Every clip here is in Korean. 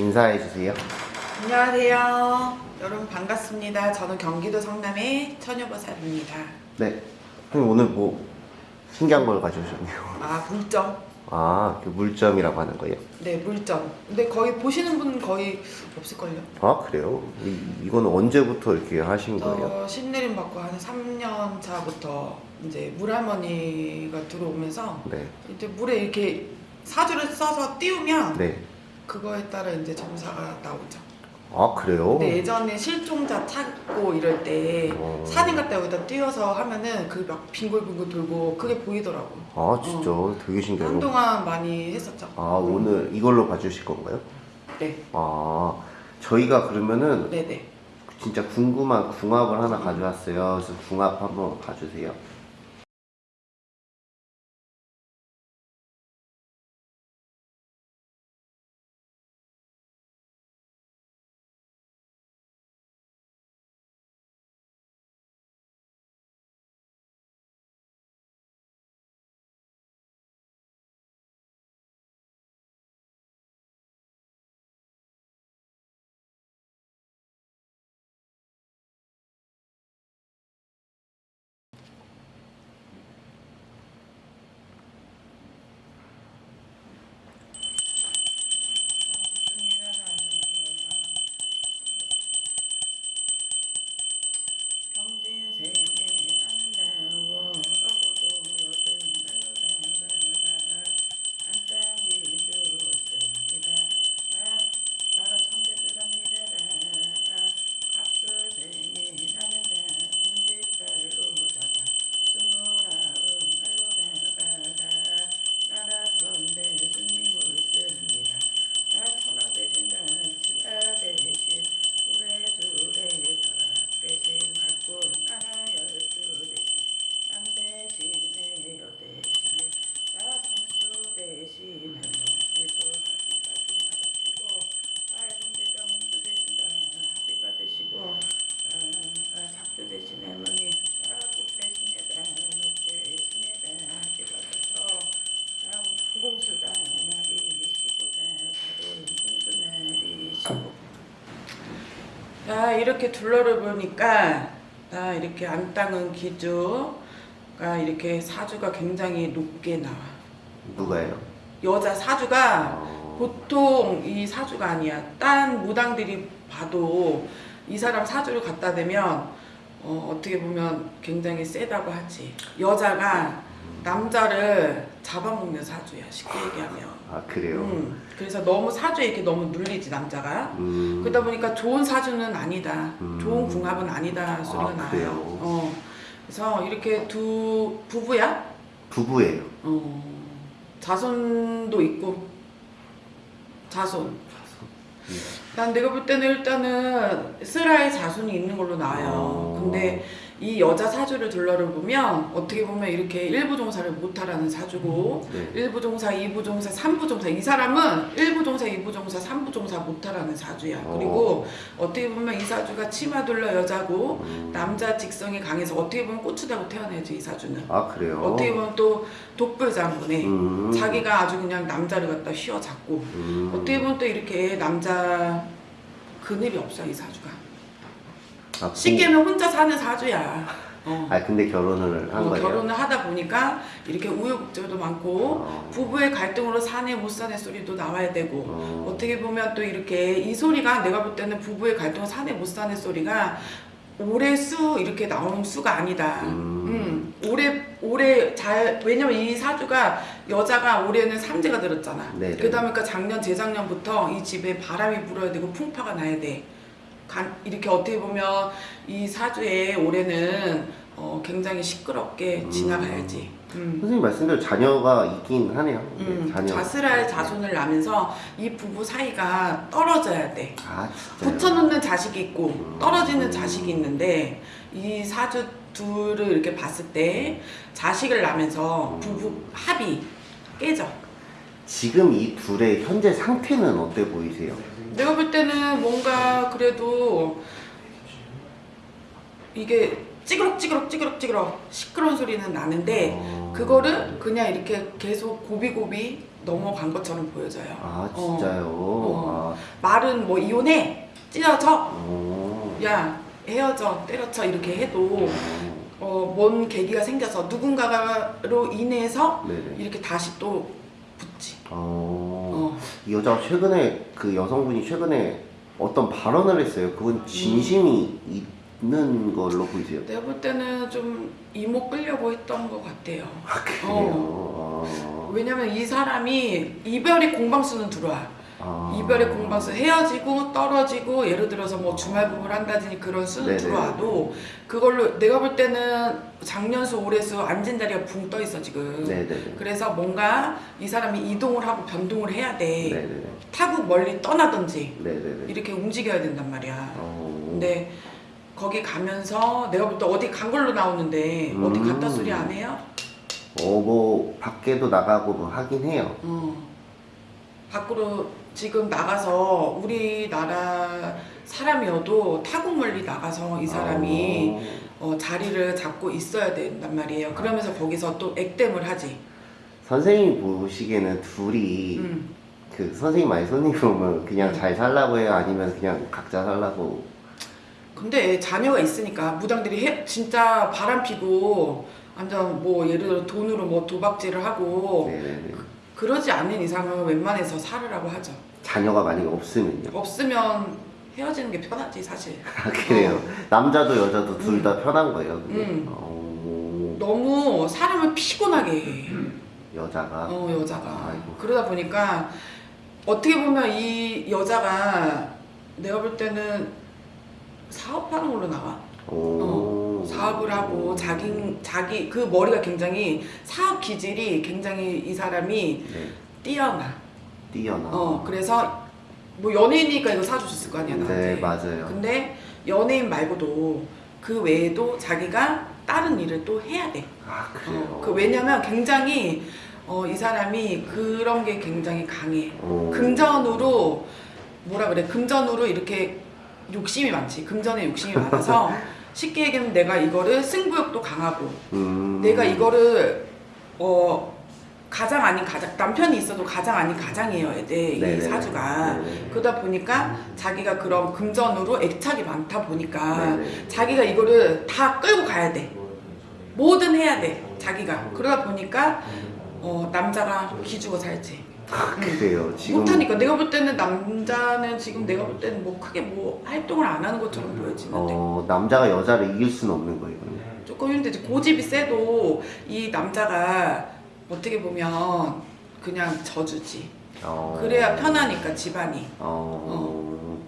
인사해 주세요. 안녕하세요. 여러분 반갑습니다. 저는 경기도 성남의 처녀버살입니다. 네. 형님 오늘 뭐 신기한 걸 가져오셨네요. 아 물점. 아, 그 물점이라고 하는 거예요. 네 물점. 근데 거의 보시는 분 거의 없을걸요. 아, 그래요? 이, 이거는 언제부터 이렇게 하신 거예요? 저 신내림 받고 한 3년 차부터 이제 물할머니가 들어오면서 네. 이제 물에 이렇게 사주를 써서 띄우면 네. 그거에 따라 이제 점사가 나오죠. 아, 그래요? 근데 예전에 실종자 찾고 이럴 때 어. 사진 갖다 여기다 띄워서 하면은 그 막 빙글빙글 돌고 그게 보이더라고. 아, 진짜 되게 신기해요. 한동안 많이 했었죠. 아, 오늘 이걸로 봐주실 건가요? 네, 아, 저희가 그러면은 네네. 진짜 궁금한 궁합을 하나 가져왔어요. 그래서 궁합 한번 봐주세요. 자 이렇게 둘러를 보니까 나 이렇게 안땅은 기주가 이렇게 사주가 굉장히 높게 나와 누가요? 여자 사주가 어, 보통 이 사주가 아니야. 딴 무당들이 봐도 이 사람 사주를 갖다 대면 어, 어떻게 보면 굉장히 세다고 하지. 여자가 남자를 잡아먹는 사주야. 쉽게 얘기하면. 아, 그래요? 음, 그래서 너무 사주에 이렇게 너무 눌리지 남자가. 음, 그러다 보니까 좋은 사주는 아니다. 음. 좋은 궁합은 아니다 소리가 아, 나요. 그래요? 어, 그래서 이렇게 두 부부야. 부부예요. 어, 자손도 있고 자손. 난 내가 볼 때는 일단은 슬라의 자손이 있는 걸로 나와요. 어. 근데 이 여자 사주를 둘러를 보면 어떻게 보면 이렇게 일부 종사를 못하라는 사주고 네. 일부 종사, 이부 종사, 삼부 종사 이 사람은 일부 종사, 이부 종사, 삼부 종사 못하라는 사주야. 어. 그리고 어떻게 보면 이 사주가 치마 둘러 여자고 음, 남자 직성이 강해서 어떻게 보면 고추다고 태어나야지 이 사주는. 아, 그래요? 어떻게 보면 또 독불장군에 음, 자기가 아주 그냥 남자를 갖다 휘어잡고 음, 어떻게 보면 또 이렇게 남자 그늘이 없어 이 사주가 아, 쉽게 하면 혼자 사는 사주야 어. 아, 근데 결혼을 한 어, 거예요? 결혼을 하다 보니까 이렇게 우여곡절도 많고 어. 부부의 갈등으로 사내 못 사내 소리도 나와야 되고 어. 어떻게 보면 또 이렇게 이 소리가 내가 볼 때는 부부의 갈등 사내 못 사내 소리가 올해 수 이렇게 나오는 수가 아니다. 음. 음. 올해 올해 잘 왜냐면 이 사주가 여자가 올해는 삼재가 들었잖아. 네네. 그러다 보니까 작년 재작년부터 이 집에 바람이 불어야 되고 풍파가 나야 돼. 간- 이렇게 어떻게 보면 이 사주에 올해는 어, 굉장히 시끄럽게 음. 지나가야지. 음. 선생님 말씀대로 자녀가 있긴 하네요. 네, 음, 자녀. 자스랄 자손을 낳으면서 이 부부 사이가 떨어져야 돼. 아? 붙여놓는 자식이 있고 음. 떨어지는 자식이 있는데 이 사주 둘을 이렇게 봤을 때 자식을 낳으면서 음. 부부 합이 깨져. 지금 이 둘의 현재 상태는 어때 보이세요? 내가 볼 때는 뭔가 그래도 이게 찌그럭 찌그럭 찌그럭 찌그럭 시끄러운 소리는 나는데 어, 그거를 그냥 이렇게 계속 고비고비 넘어간 것처럼 보여져요. 아 진짜요? 어. 말은 뭐 이혼해, 찢어져, 아, 오. 야 헤어져, 때려쳐 이렇게 해도 어, 뭔 계기가 생겨서 누군가로 인해서 네네. 이렇게 다시 또. 어. 어. 이 여자가 최근에 그 여성분이 최근에 어떤 발언을 했어요. 그건 진심이 있는 걸로 보이세요. 내가 볼 때는 좀 이목 끌려고 했던 것 같아요. 아 그래요. 어. 왜냐면 이 사람이 이별의 공방수는 들어와. 아. 이별의 공방수 헤어지고 떨어지고 예를 들어서 뭐 주말 부부를 한다든지 그런 수는. 들어와도 그걸로 내가 볼 때는 작년수 올해수 앉은 자리가 붕 떠 있어 지금. 네네네. 그래서 뭔가 이 사람이 이동을 하고 변동을 해야 돼. 네네네. 타국 멀리 떠나든지 네네네. 이렇게 움직여야 된단 말이야. 어. 근데 거기 가면서 내가 볼 때 어디 간 걸로 나오는데 어디 음. 갔다 소리 안 해요? 어뭐 밖에도 나가고 뭐 하긴 해요. 어. 밖으로 지금 나가서 우리나라 사람이어도 타국 멀리 나가서 이 사람이 어, 자리를 잡고 있어야 된단 말이에요. 그러면서 거기서 또 액땜을 하지. 선생님 보시기에는 둘이 음. 그 선생님 많이 손님 오면 그냥 음. 잘 살라고 해요 아니면 그냥 각자 살라고 근데 자녀가 있으니까 무당들이 해, 진짜 바람 피고 완전 뭐 예를 들어 돈으로 뭐 도박질을 하고 네네네 그러지 않는 이상은 웬만해서 살으라고 하죠. 자녀가 만약에 없으면요 없으면 헤어지는 게 편하지 사실. 아 그래요 남자도 여자도 둘 다 편한 거예요 그게 음. 어, 너무 사람을 피곤하게 해. 여자가 어 여자가 아이고. 그러다 보니까 어떻게 보면 이 여자가 내가 볼 때는 사업하는 걸로 나와. 오. 어, 사업을 하고 자기 자기 그 머리가 굉장히 사업 기질이 굉장히 이 사람이 네, 뛰어나. 뛰어나 어 그래서 뭐 연예인이니까 이거 사주셨을 거 아니야 나한테. 네 맞아요 근데 연예인 말고도 그 외에도 자기가 다른 일을 또 해야 돼. 아 그래요 어, 그 왜냐면 굉장히 어, 이 사람이 그런 게 굉장히 강해. 오. 금전으로 뭐라 그래? 금전으로 이렇게 욕심이 많지. 금전에 욕심이 많아서 쉽게 얘기하면 내가 이거를 승부욕도 강하고 음. 내가 이거를 어 가장 아닌 가장 남편이 있어도 가장 아닌 가장이어야 돼. 이 네네네. 사주가. 네네. 그러다 보니까 자기가 그런 금전으로 애착이 많다 보니까 네네. 자기가 이거를 다 끌고 가야 돼. 뭐든 해야 돼. 자기가. 그러다 보니까 어, 남자가 기죽어 살지. 아, 그래요 지금 못하니까 내가 볼 때는 남자는 지금 내가 볼 때는 뭐 크게 뭐 활동을 안 하는 것처럼 보여지는데 어 남자가 여자를 이길 수는 없는 거예요 조금 힘들지. 고집이 세도 이 남자가 어떻게 보면 그냥 져주지. 어. 그래야 편하니까 집안이. 어.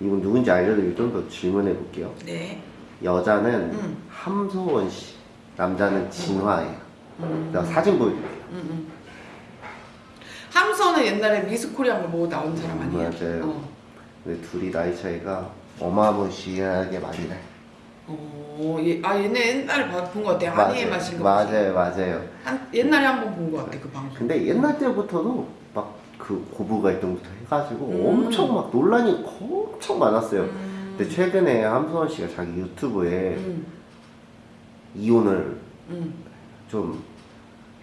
이분 누군지 알려드리고 좀 더 질문해 볼게요. 네. 여자는 음. 함소원 씨, 남자는 진화예요. 음. 제가 사진 보여드릴게요. 음, 음. 함선은 옛날에 미스코리안 뭐 나온 사람 아니에요? 맞아요. 어. 근데 둘이 나이 차이가 어마무시하게 많이 나요. 어, 얘, 아 얘네 옛날에 본것 같아. 아니에 마신 거. 맞아요, 맞아요. 한 옛날에 한 번 본 것 같아 그 방송. 근데 옛날 때부터도 막 그 고부 갈등부터 해가지고 음. 엄청 막 논란이 엄청 많았어요. 음. 근데 최근에 함소원 씨가 자기 유튜브에 음, 이혼을 음, 좀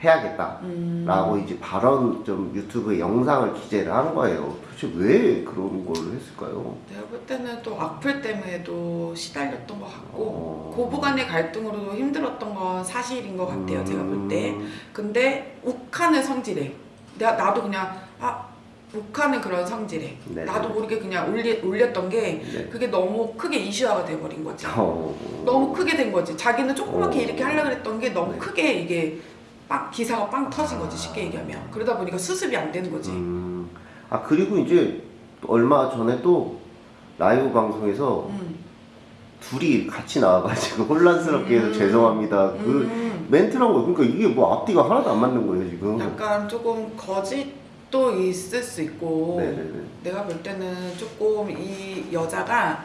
해야겠다. 음. 라고 이제 발언 좀 유튜브에 영상을 기재를 한 거예요. 도대체 왜 그런 걸 했을까요? 내가 볼 때는 또 악플 때문에도 시달렸던 것 같고 어. 고부간의 갈등으로도 힘들었던 건 사실인 것 같아요. 제가 볼 때. 음, 근데 욱하는 성질에 내가 나도 그냥 아 욱하는 그런 성질에 네. 나도 모르게 그냥 올리, 올렸던 게 네. 그게 너무 크게 이슈화가 돼버린 거지. 어, 너무 크게 된 거지. 자기는 조그맣게 어. 이렇게 하려고 했던 게 너무 네. 크게 이게 빵 기사가 빵 터진 거지 쉽게 얘기하면. 그러다 보니까 수습이 안 되는 거지. 음, 아 그리고 이제 얼마 전에 또 라이브 방송에서 음. 둘이 같이 나와가지고 혼란스럽게 해서 음. 죄송합니다. 그 음. 멘트란 거 그러니까 이게 뭐 앞뒤가 하나도 안 맞는 거예요 지금. 약간 조금 거짓도 있을 수 있고 네네네. 내가 볼 때는 조금 이 여자가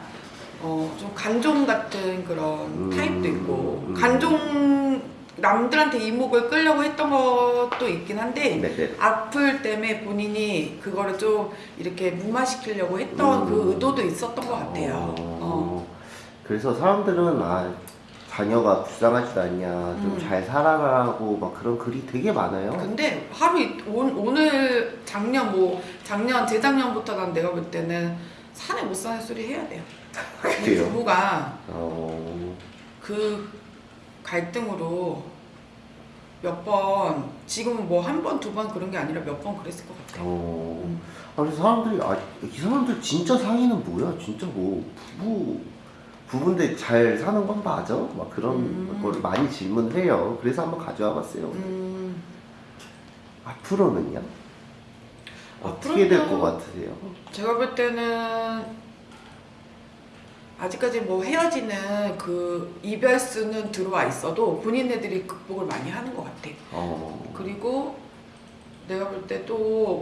어, 좀 간종 같은 그런 음. 타입도 있고 음. 간종 남들한테 이목을 끌려고 했던 것도 있긴 한데 네네. 악플 때문에 본인이 그거를 좀 이렇게 무마시키려고 했던 음. 그 의도도 있었던 것 같아요. 어. 어, 그래서 사람들은 아 자녀가 불쌍하지도 않냐, 좀 음. 잘 살아라고 막 그런 글이 되게 많아요. 근데 하루 이- 오, 오늘 작년 뭐 작년 재작년부터 난 내가 볼 때는 산에 못 사는 소리 해야 돼요. 우리 그래요? 부부가 어, 그 갈등으로 몇 번 지금은 뭐 한 번 두 번 그런 게 아니라 몇 번 그랬을 것 같아. 어. 음. 아, 그래서 사람들이 아, 이 사람들 진짜 상의는 뭐야? 진짜 뭐 부부 부부인데 잘 사는 건 맞아? 막 그런 음. 걸 많이 질문을 해요. 그래서 한번 가져와 봤어요. 음, 앞으로는요? 어떻게 될 것 같으세요? 제가 볼 때는 아직까지 뭐 헤어지는 그 이별 수는 들어와 있어도 본인네들이 극복을 많이 하는 것 같아. 어, 그리고 내가 볼 때 또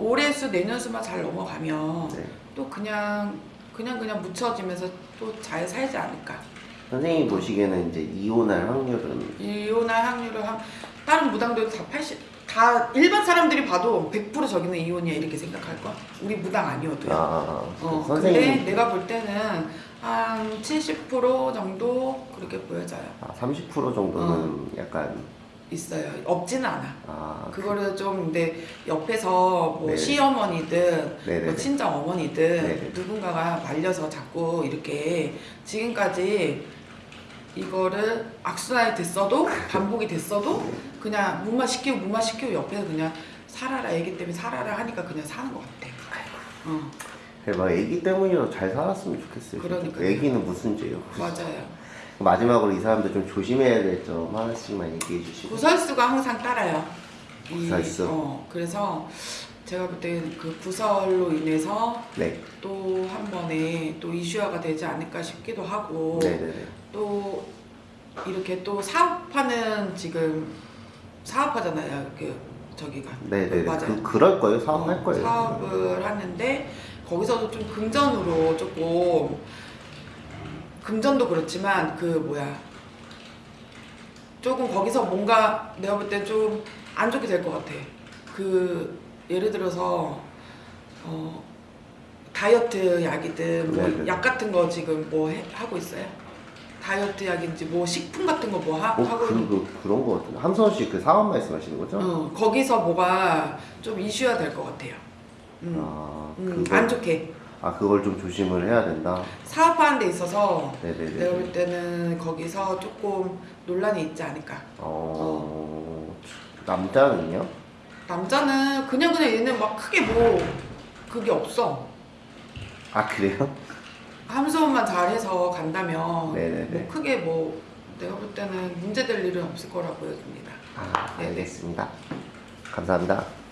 올해 수 내년 수만 잘 넘어가면 네. 또 그냥 그냥 그냥 묻혀지면서 또 잘 살지 않을까. 선생님 보시기에는 이제 이혼할 확률은 이혼할 확률을 한 다른 무당들 다 80, 다 일반 사람들이 봐도 100% 저기는 이혼이야 이렇게 생각할 거야. 우리 무당 아니어도요. 아, 어, 선생님 근데 내가 볼 때는 한 70% 정도 그렇게 보여져요. 아, 30% 정도는 약간 있어요. 없지는 않아. 아, 그거를 좀 근데 옆에서 뭐 네. 시어머니든 네네네. 뭐 친정 어머니든 네네. 누군가가 말려서 자꾸 이렇게 지금까지 이거를 악순환이 됐어도 반복이 됐어도 그냥 무마 시키고 무마 시키고 옆에서 그냥 살아라 애기 때문에 살아라 하니까 그냥 사는 것 같아. 어 막 애기 때문이라도 잘 살았으면 좋겠어요. 그러니까요. 애기는 무슨 죄요? 맞아요. 마지막으로 이 사람들 좀 조심해야 될 점 하나씩만 얘기해 주시고. 구설수가 항상 따라요. 이- 구설수? 어 그래서 제가 볼때그 구설로 인해서 네, 또한 번에 또 이슈화가 되지 않을까 싶기도 하고 네네네. 또 이렇게 또 사업하는 지금 사업하잖아요 그 저기가 네네네. 맞아요. 그 그럴 거예요. 사업할 어, 거예요. 사업을 하는데 거기서도 좀 금전으로 조금 금전도 그렇지만 그 뭐야 조금 거기서 뭔가 내가 볼 때 좀 안 좋게 될 것 같아. 그 예를 들어서 어 다이어트 약이든 뭐 네네. 약 같은 거 지금 뭐 해- 하고 있어요? 다이어트 약인지 뭐 식품 같은 거뭐 어, 하고 그, 그, 그런 거 같은데. 함선 씨그 사업 말씀하시는 거죠? 어, 거기서 뭐가 좀 이슈화 될것 같아요. 음, 아, 음, 안 좋게 아, 그걸 좀 조심을 해야 된다. 사업하는 데 있어서 네네네. 내가 볼 때는 거기서 조금 논란이 있지 않을까. 어, 남자는요? 남자는 그냥 그냥 얘는 막 크게 뭐 그게 없어. 아, 그래요? 함소만 잘해서 간다면 네네네. 뭐 크게 뭐 내가 볼 때는 문제될 일은 없을 거라 보여집니다. 아, 네네. 알겠습니다. 감사합니다.